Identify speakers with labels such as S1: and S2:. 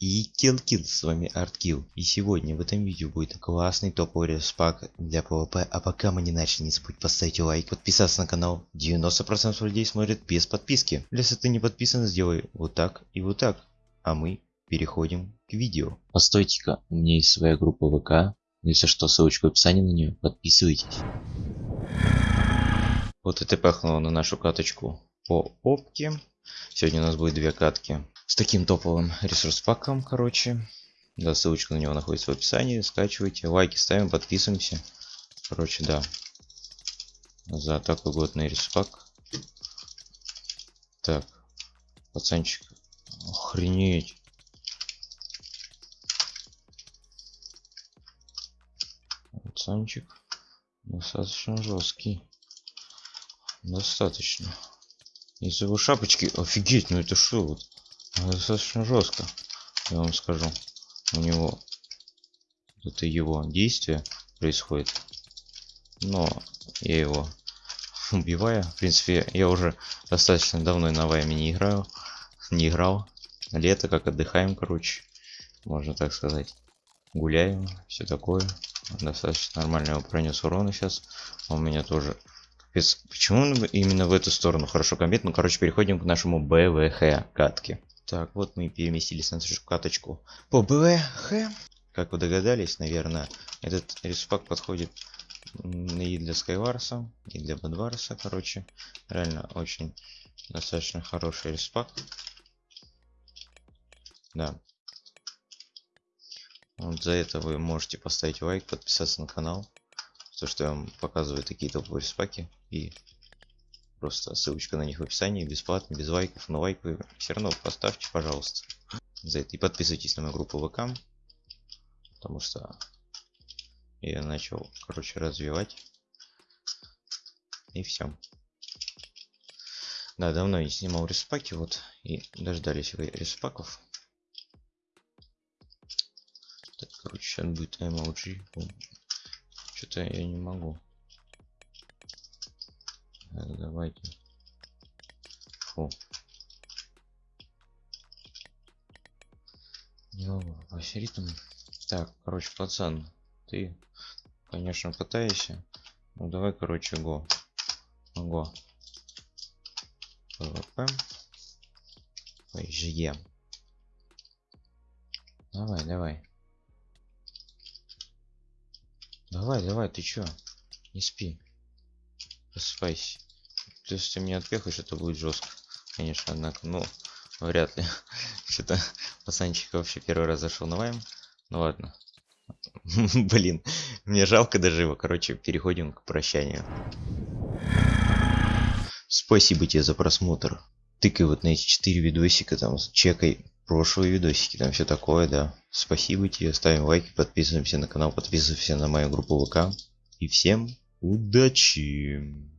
S1: И Kill, с вами ArtKill. И сегодня в этом видео будет классный топовый респак для PvP. А пока мы не начали, не забудь поставить лайк, подписаться на канал. 90% людей смотрят без подписки. Если ты не подписан, сделай вот так и вот так. А мы переходим к видео.
S2: Постойте-ка, у меня есть своя группа ВК. Если что, ссылочка в описании на нее. Подписывайтесь.
S1: Вот это пахнуло на нашу каточку по опке. Сегодня у нас будет две катки с таким топовым ресурс паком, короче. Да, ссылочка на него находится в описании. Скачивайте, лайки ставим, подписываемся. Короче, да. За такой годный ресурс Так, пацанчик. Охренеть. Пацанчик достаточно жесткий. Достаточно. Из его шапочки. Офигеть, ну это что вот? Достаточно жестко. Я вам скажу. У него это его действие происходит. Но я его убиваю. В принципе, я уже достаточно давно на вайме не играю. Не играл. Лето, как отдыхаем, короче. Можно так сказать. Гуляем, все такое. Достаточно нормально его пронес урона сейчас. У меня тоже Капец, почему именно в эту сторону хорошо комбит? Ну, короче, переходим к нашему БВХ катке. Так, вот мы переместились на нашу каточку по БВХ. Как вы догадались, наверное, этот респак подходит и для Скайварса, и для Бадварса, короче. Реально очень достаточно хороший респак. Да. Вот за это вы можете поставить лайк, подписаться на канал то что я вам показываю такие топовые спаки и просто ссылочка на них в описании бесплатно без лайков но лайк вы все равно поставьте пожалуйста за это. И подписывайтесь на мою группу вк потому что я начал короче развивать. И все да давно не снимал респаки вот и дождались респаков так короче сейчас будет emoji что-то я не могу. Давайте. Фу. весь ритм. Так, короче, пацан, ты, конечно, катаешься. Ну давай, короче, го. Го. ПВП. ПЖЕ. Давай, давай. Давай, давай, ты чё? Не спи. Просыпайся. Если ты меня отпехаешь, это будет жестко. Конечно, однако, ну, вряд ли. Что-то пацанчик вообще первый раз зашел на вайм. Ну ладно. Блин, мне жалко даже его. Короче, переходим к прощанию. Спасибо тебе за просмотр. Тыкай вот на эти четыре видосика, там, чекай прошлые видосики, там все такое, да. Спасибо тебе, ставим лайки, подписываемся на канал, подписываемся на мою группу ВК. И всем удачи!